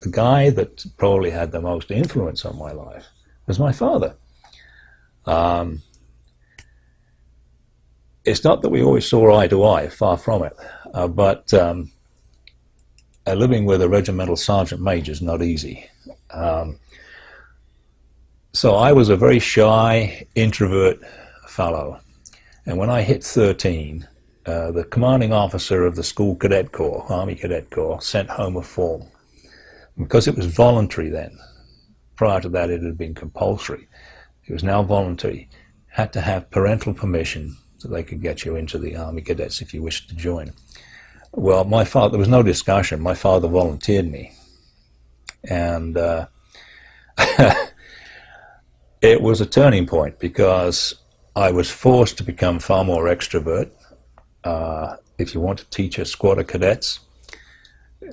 the guy that probably had the most influence on my life was my father. Um, it's not that we always saw eye to eye, far from it, uh, but um, uh, living with a regimental sergeant major is not easy. Um, so I was a very shy, introvert fellow. And when I hit 13, uh, the commanding officer of the school cadet corps, Army Cadet Corps, sent home a form. Because it was voluntary then, prior to that it had been compulsory, it was now voluntary, had to have parental permission so they could get you into the Army Cadets if you wished to join. Well, my father, there was no discussion. My father volunteered me. And uh, it was a turning point because I was forced to become far more extrovert. Uh, if you want to teach a squad of cadets,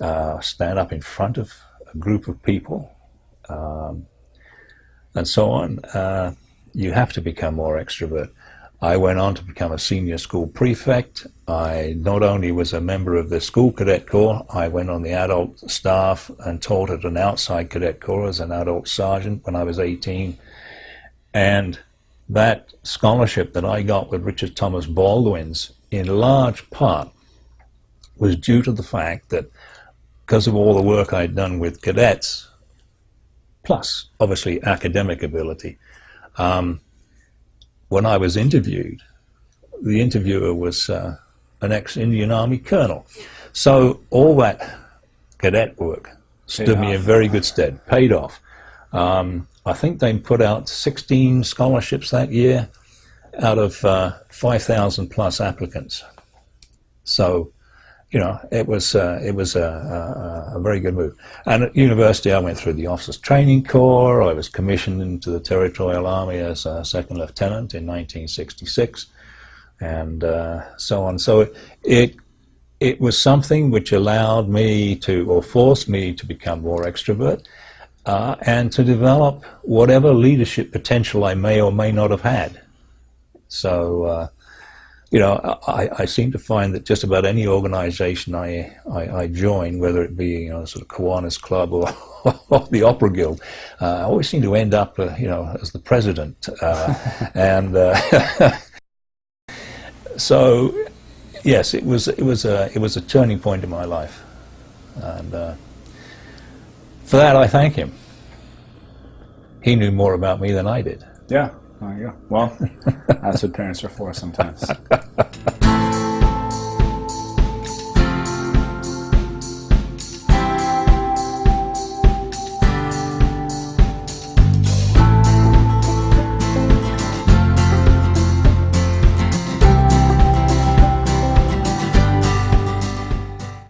uh, stand up in front of a group of people, um, and so on, uh, you have to become more extrovert. I went on to become a senior school prefect. I not only was a member of the school cadet corps, I went on the adult staff and taught at an outside cadet corps as an adult sergeant when I was 18. And that scholarship that I got with Richard Thomas Baldwin's in large part was due to the fact that because of all the work I'd done with cadets, plus obviously academic ability, um, when I was interviewed, the interviewer was uh, an ex-Indian Army colonel. So all that cadet work stood paid me off. in very good stead, paid off. Um, I think they put out 16 scholarships that year out of uh, 5,000 plus applicants. So, you know, it was uh, it was a, a, a, very good move. And at university, I went through the Officers Training Corps. I was commissioned into the Territorial Army as a second lieutenant in 1966, and uh, so on. So it it was something which allowed me to, or forced me to become more extrovert, uh, and to develop whatever leadership potential I may or may not have had. So uh, you know, I, I, seem to find that just about any organization I, I, I join, whether it be, you know, sort of Kiwanis Club or, or the Opera Guild, uh, I always seem to end up, uh, you know, as the president. Uh, and uh, so, yes, it was, it, was a, it was a turning point in my life. And uh, for that, I thank him. He knew more about me than I did. Yeah. Oh, there go. Well, that's what parents are for sometimes.